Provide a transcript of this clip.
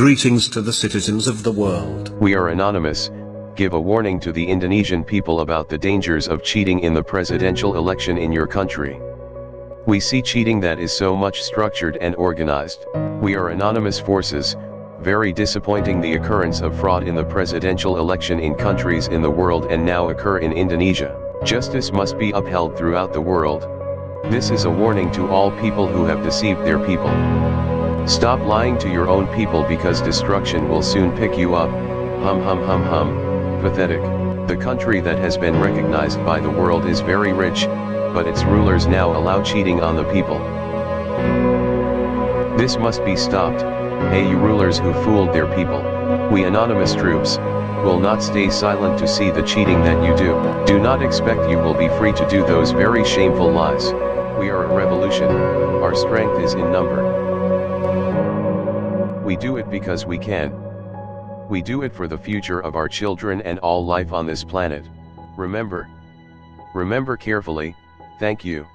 Greetings to the citizens of the world. We are anonymous, give a warning to the Indonesian people about the dangers of cheating in the presidential election in your country. We see cheating that is so much structured and organized. We are anonymous forces, very disappointing the occurrence of fraud in the presidential election in countries in the world and now occur in Indonesia. Justice must be upheld throughout the world. This is a warning to all people who have deceived their people. Stop lying to your own people because destruction will soon pick you up, hum hum hum hum, pathetic. The country that has been recognized by the world is very rich, but its rulers now allow cheating on the people. This must be stopped, hey you rulers who fooled their people. We anonymous troops, will not stay silent to see the cheating that you do. Do not expect you will be free to do those very shameful lies. We are a revolution, our strength is in number. We do it because we can. We do it for the future of our children and all life on this planet. Remember. Remember carefully, thank you.